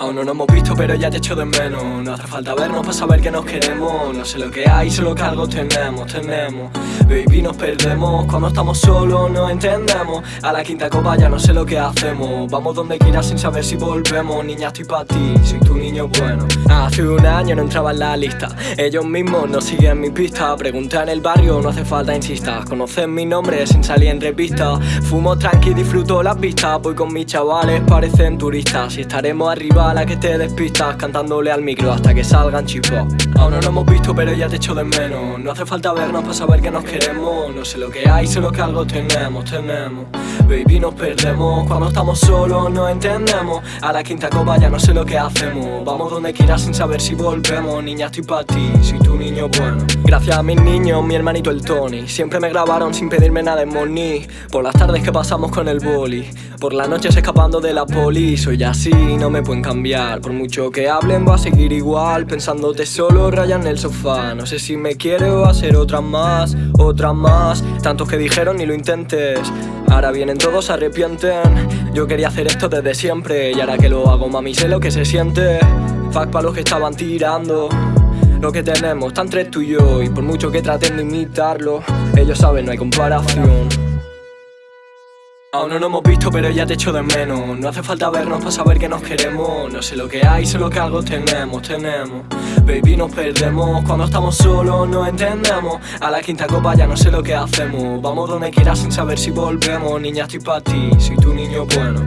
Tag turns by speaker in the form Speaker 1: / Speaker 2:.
Speaker 1: Aún no nos hemos visto pero ya te echo de menos. No hace falta vernos para saber que nos queremos. No sé lo que hay, solo que algo tenemos, tenemos Baby nos perdemos, cuando estamos solos no entendemos. A la quinta copa ya no sé lo que hacemos. Vamos donde quieras sin saber si volvemos. Niña estoy pa' ti, soy tu niño bueno. Hace un año no entraba en la lista. Ellos mismos no siguen mi pista. Pregunta en el barrio, no hace falta insistas Conocen mi nombre sin salir en revista. Fumo tranqui, disfruto las vistas. Voy con mis chavales, parecen turistas. Y estaremos arriba la que te despistas Cantándole al micro hasta que salgan chipos. Aún no nos hemos visto pero ya te echo de menos. No hace falta vernos para saber que nos queremos No sé lo que hay, solo que algo tenemos, tenemos. Baby nos perdemos Cuando estamos solos no entendemos. A la quinta copa ya no sé lo que hacemos. Vamos donde quieras sin saber si volvemos. Niña estoy para ti, soy tu niño bueno. Gracias a mis niños, mi hermanito el Tony. Siempre me grabaron sin pedirme nada en money Por las tardes que pasamos con el boli Por las noches escapando de la poli Soy así, no me pueden cambiar. Por mucho que hablen va a seguir igual. Pensándote solo raya en el sofá. No sé si me quiere o hacer otra más Otra más. Tantos que dijeron ni lo intentes. Ahora vienen todos se arrepienten. Yo quería hacer esto desde siempre. Y ahora que lo hago mami sé lo que se siente. Fuck pa' los que estaban tirando. Lo que tenemos, está entre tú y yo. Y por mucho que traten de imitarlo Ellos saben, no hay comparación Aún no nos hemos visto pero ya te echo de menos. No hace falta vernos para saber que nos queremos. No sé lo que hay, solo que algo tenemos, tenemos. Baby nos perdemos, cuando estamos solos no entendemos. A la quinta copa ya no sé lo que hacemos. Vamos donde quieras sin saber si volvemos. Niña estoy para ti, soy tu niño bueno